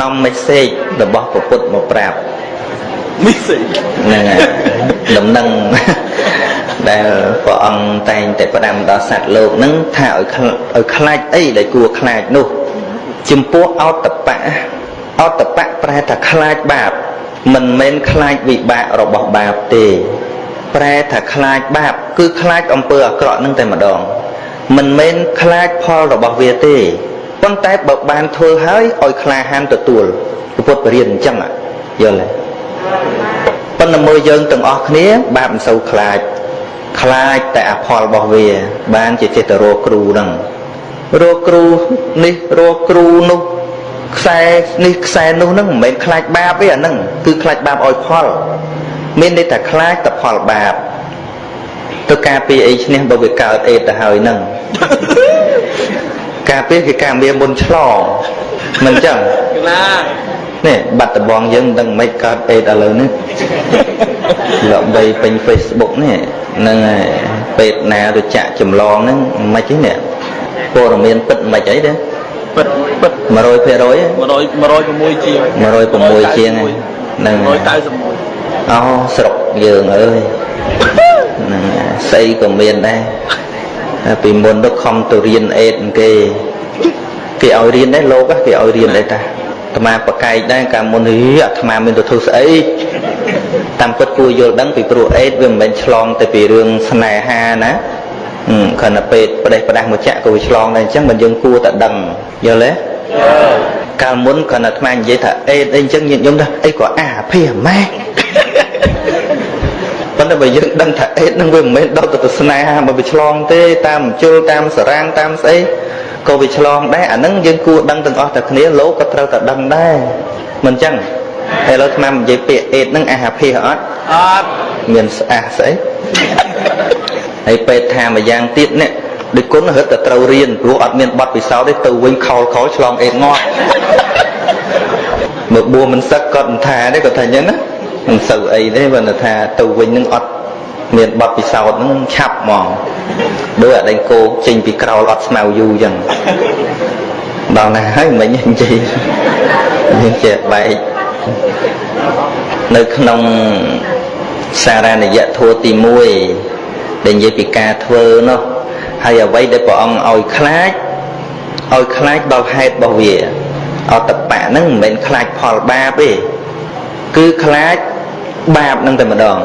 នាំមេសេចរបស់ព្រះពុទ្ធមកប្រាប់មីសេចហ្នឹងហើយដំណឹងដែលព្រះអង្គតែងតែផ្ដាំដល់សត្វលោកហ្នឹងថាឲ្យខ្លាឲ្យខ្លាចអីដែលគួរខ្លាចនោះចំពោះអតបៈអតបៈប្រែថាខ្លាចបាបមិនមែនខ្លាចវិបាករបស់បាបទេ ប្រែថាខ្លាចបាប គឺខ្លាចអំពើអាក្រក់ហ្នឹងតែម្ដង មិនមែនខ្លាចផលរបស់វាទេ ប៉ុន្តែបើបានធ្វើហើយឲ្យក្លាហានទទួលពុទ្ធបរិញ្ញាអញ្ចឹងហ៎យល់ទេប៉ុន្តែមើលយើងទាំងអស់គ្នា បាបមិនសូវខ្លាចខ្លាចតែអផលរបស់វា បានជាចេះតែរកគ្រូហ្នឹងរកគ្រូនេះរកគ្រូនោះខ្សែនេះខ្សែនោះហ្នឹងមិនមែនខ្លាចបាបទេអាហ្នឹងគឺខ្លាចបាបឲ្យផល មានន័យថាខ្លាចតែផលបាបទៅការពារអីឈ្នះបើវាកើតអេតទៅហើយហ្នឹង ការពារគឺការមានមុនឆ្លងមិនចឹងណានេះបាត់ដបងយើងមិនដឹងមិនកើតអេតឥឡូវនេះលបីពេញ Facebook នេះហ្នឹងហើយពេទ្យណាទៅចាក់ចម្លងហ្នឹងមិនទេនេះព័ត៌មានពិតមិនអីទេពិតពិត100% 100 106ជាង106ជាងហ្នឹង191អូស្រុកយើងអើយហ្នឹងហើយស្អីក៏មានដែរតែ ពីមុនទៅខំទៅរៀនអេតគេគេឲ្យរៀនដែរលោកគេឲ្យរៀនដែរតាអាត្មាប្រកែកដែរកាលមុនហីអាត្មាមានទៅធ្វើស្អីតាមពិតគួរយល់ដឹងពីព្រោះអេតវាមិនមែនឆ្លងទៅពីរឿងស្នេហាណាហឹមគ្រាន់តែពេទ្យប្រទេសប្រដាស់មកចាក់ក៏វាឆ្លងដែរអញ្ចឹងមិនយើងគួរតែដឹងយល់ទេកាលមុនគ្រាន់តែអាត្មានិយាយថាអេតអីអញ្ចឹងញាតិញោមថាអីក៏អាភិម៉ែ ប៉ុន្តែបើយើងដឹងថាអេតនឹងវាមិនមែនដល់ទៅស្នេហាមកវាឆ្លងទេតាមជុលតាមសារាងតាមស្អីក៏វាឆ្លងដែរអានឹងយើងគួរដឹងទាំងអស់តែគ្នាលោកក៏ត្រូវតែដឹងដែរមិនចឹងឥឡូវស្មាននិយាយពាក្យអេតនឹងអាហាភិអត់អត់មានស្អះស្អីហើយពេទ្យថាមួយយ៉ាងទៀតនេះដូចគុណរឹតតែត្រូវរៀនព្រោះអត់មានប័ណ្ណពិសោធន៍ទេទៅវិញខោលខោលឆ្លងអេតងាប់មើលបួមិនសឹកគាត់មិនថាទេគាត់ថាអញ្ចឹងណា មិនសូវអីទេបើថាទៅវិញនឹងអត់មានប័ណ្ណពិសោធន៍នឹងឆាប់ហ្មងដូចអាដេញគោចេញពីក្រោលអត់ស្មៅយូរអញ្ចឹងដល់ណាហើយមិញនិយាយយើងជាបែកនៅក្នុងសារណយធัวទី1ដែលនិយាយពីការធ្វើនោះហើយអ្វីដែលព្រះអង្គឲ្យខ្លាចឲ្យខ្លាចដល់ហេតុរបស់វាអតបៈហ្នឹងមិនមែនខ្លាចផលបាបទេគឺខ្លាច បាបហ្នឹងតែម្ដង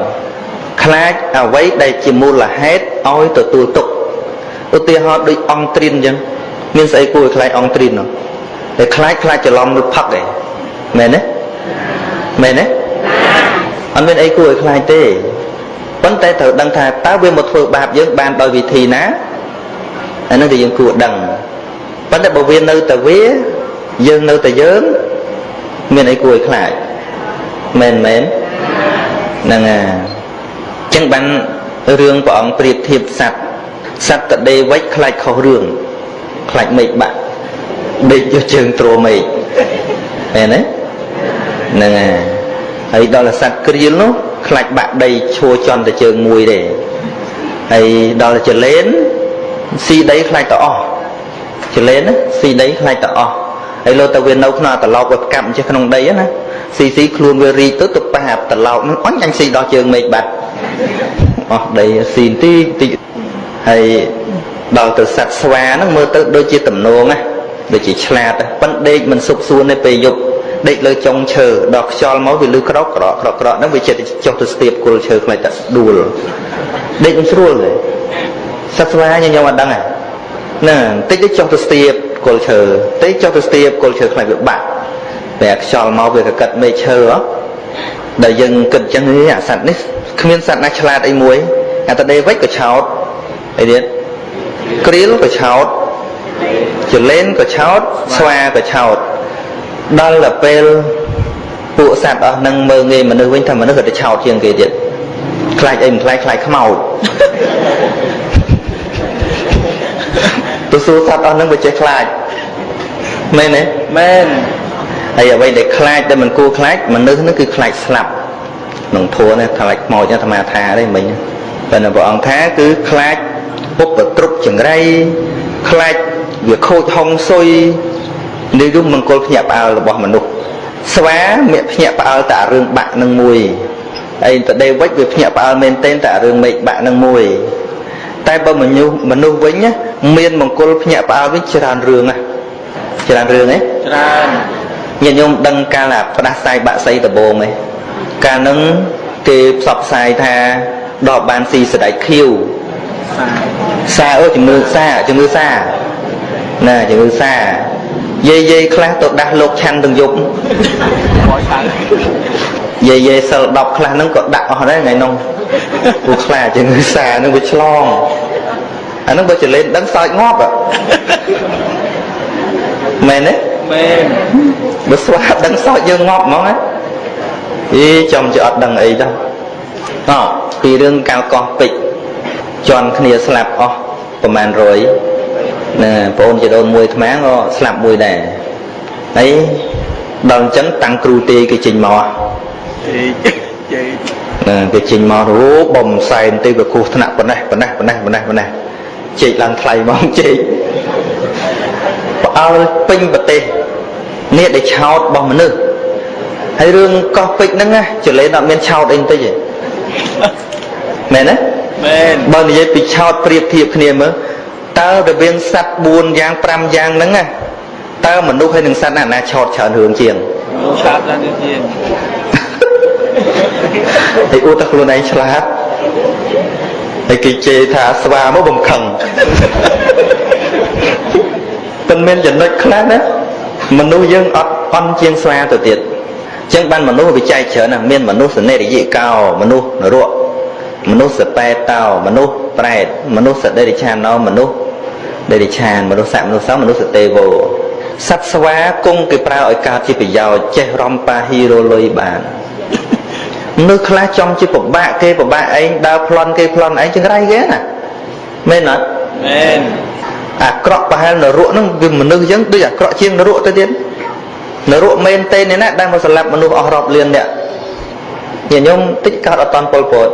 ខ្លាចអ្វីដែលជាមូលហេតុឲ្យទទួលទុកឧទាហរណ៍ដូចអង្គត្រៀនអញ្ចឹងមានស្អីគួរឲ្យខ្លាចអង្គត្រៀននោះតែខ្លាចខ្លាចច្រឡំឬផឹកឯងមែនទេមែនទេអត់មានអីគួរឲ្យខ្លាចទេប៉ុន្តែត្រូវដឹងថាតើវាមកធ្វើបាបយើងបានដោយវិធីណាអានោះគឺយើងគួរដឹងប៉ុន្តែបើវានៅតែវាយើងនៅតែយើងមានអីគួរឲ្យខ្លាចមែនមែន ហ្នឹងហើយអញ្ចឹងបានរឿងព្រះអង្គប្រៀបធៀបសត្វសត្វតដេវិចខ្លាចខុសរឿងខ្លាចមេឃបាក់ដេកយកជើងទ្រមេឃមែនទេហ្នឹងហើយហើយដល់សត្វក្រៀលនោះខ្លាចបាក់ដីឈួរចន់តែជើងមួយទេហើយដល់ចលែនស៊ីដីខ្លាចទៅអស់ចលែនណាស៊ីដីខ្លាចទៅអស់ហើយលោតែវានៅក្នុងអាត្រឡោកវាផ្កាប់ចេះក្នុងដីណា ស៊ីស៊ីខ្លួនវារីកទៅទៅប៉ះអាត្រឡោកនឹងអញអញស៊ីដល់ជើងមេឃបាត់អស់ដីស៊ីបន្តិចបន្តិចហើយដល់ទៅសត្វស្វាហ្នឹងមើលទៅដូចជាតំណងណាដូចជាឆ្លាតប៉ុន្តែដេកមិនសុខសួនទេពេលយប់ដេកលើចុងឈើដល់ខ្យល់មកវាលឺក្រោកក្រោកក្រោកក្រោកហ្នឹងវាចិត្តចុះទៅស្ទាបគល់ឈើខ្លាចតែដួលដេកមិនស្រួលទេសត្វស្វាញញោមអត់ដឹងហ៎ណាបន្តិចទៅចុះទៅស្ទាបគល់ឈើតិចចុះទៅស្ទាបគល់ឈើខ្លាចវាបាក់ តែខ្យល់មកវាកកិតមេឃឈើហ៎ដែលយើងគិតចឹងអាសត្វនេះគ្មានសត្វណាឆ្លាតអីមួយអាតដេវិចក៏ឆោតអីទៀតក្រៀលក៏ឆោតចលែនក៏ឆោតស្វាក៏ឆោតដល់ទៅពេលពួកសត្វអស់នឹងមើងងាយមនុស្សវិញថាមនុស្សក៏ទៅឆោតជាងគេទៀតខ្លាចអីមិនខ្លាចខ្លាចខ្មោចទៅសួរសត្វអស់នឹងវាចេះខ្លាចមែនទេមែន ហើយអ្វីដែលខ្លាចដែលមិនគួរខ្លាចមនុស្សហ្នឹងគឺខ្លាចស្លាប់ក្នុងធัวនេះខ្លាចខ្មោចអាត្មាថាទេមិញតែព្រះអង្គថាគឺខ្លាចពុបទ្រុបចង្រៃខ្លាចវាខូចហុងស៊ុយនេះគឺមង្គលភ្ញាក់ផ្អើលរបស់មនុស្សស្វាមាក់ភ្ញាក់ផ្អើលតែរឿងបាក់នឹងមួយអីតដេវិចវាភ្ញាក់ផ្អើលមែនទែនតែរឿងមេឃបាក់នឹងមួយតែបើមនុស្សមនុស្សវិញណាមានមង្គលភ្ញាក់ផ្អើលវិញច្រើនរឿងណាច្រើនរឿងហ៎ច្រើន ញាតិញោមដឹងកាលអាផ្ដាសាយបាក់សីដបងទេកាលហ្នឹងគេផ្សព្វផ្សាយថាដកបានស៊ីសដៃខៀវសាសាអើជំងឺសាជំងឺសាណាជំងឺសាយាយយាយខ្លះទៅដាស់លោកឆាន់ទាំងយប់មកឆៅយាយយាយសិល10ខ្លះហ្នឹងក៏ដាក់អស់ដែរថ្ងៃនោះព្រោះខ្លាចជំងឺសាហ្នឹងវាឆ្លងអាហ្នឹងបើចលេនដឹងសើចងាប់ហ៎មែនទេ មែនបើស្វាដឹងសោកយើងងាប់ហ្មងណាអីចំជាអត់ដឹងអីទៅអោពីរឿងកៅកោះពេជ្រជន់គ្នាស្លាប់អស់ប្រហែល100ណាបងអូនជីដូនមួយអាត្មាក៏ស្លាប់មួយដែរហើយដល់អញ្ចឹងតាំងគ្រូទេគេចេញមកជេកជេកណាគេចេញមកអូបំសែនទេវាគោះថ្នាក់ប៉ុណ្ណេះប៉ុណ្ណេះប៉ុណ្ណេះប៉ុណ្ណេះប៉ុណ្ណេះជែកឡើងថ្លៃមកជែកផ្អើលពេញប្រទេស នេះដែលឆោតរបស់មនុស្សហើយរឿងកោះពេជ្រហ្នឹងណាចលេនអត់មានឆោតអីបន្តិចទេមែនទេមែនបើនិយាយពីឆោតប្រៀបធៀបគ្នាមើលតើរវាងសត្វ4យ៉ាង5យ៉ាងហ្នឹងណាតើមនុស្សហើយនឹងសត្វណាណាឆោតច្រើនរឿងជាងលោកឆាតដល់នេះជាងហើយអួតតែខ្លួនឯងឆ្លាតហើយគេជេរថាស្វាមកបំខឹងប៉ុន្មានចំណុចខ្លះណា មនុស្សយើងអត់អន់ជាងស្វាទៅទៀតអញ្ចឹងបានមនុស្សវាចែកច្រើនណាស់មានមនុស្សសនេរយិកោមនុស្សនរកមនុស្សសបែតោមនុស្សប្រែតមនុស្សសដេរិឆានោមនុស្សដេរិឆានមនុស្សសមនុស្សសមនុស្សសទេវោសត្វស្វាគង់គេប្រើឲ្យកើតជាប្រយោជន៍ចេះរំប៉ាហ៊ីរលុយបានមនុស្សខ្លះចង់ជាពិបាកគេពិបាកឯងដើរប្លន់គេប្លន់ឯងចង្រៃគេណាមែនអត់មែន អាក្រក់ប្រហែលនរកហ្នឹងវាមនុស្សអញ្ចឹងដូចអាក្រក់ជាងនរកទៅទៀតនរកមែនទេនេះណាដែលមកសម្លាប់មនុស្សអស់រាប់លានអ្នកញាតិញោមតិចកើតអត់តាន់ពលពត